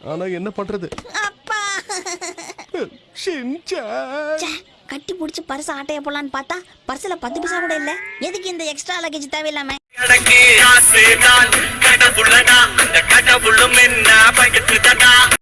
ஆனா என்ன பண்றது? அப்பா. கட்டி புடிச்சு பர்ஸ் ஆட்டைய போலான்னு பார்த்தா பர்ஸ்ல பத்து பைசா கூட இல்ல. எதுக்கு இந்த எக்ஸ்ட்ரா லக்கேஜ் தேவையில்லாம? கடவுளனா அந்த என்ன பயத்துதான்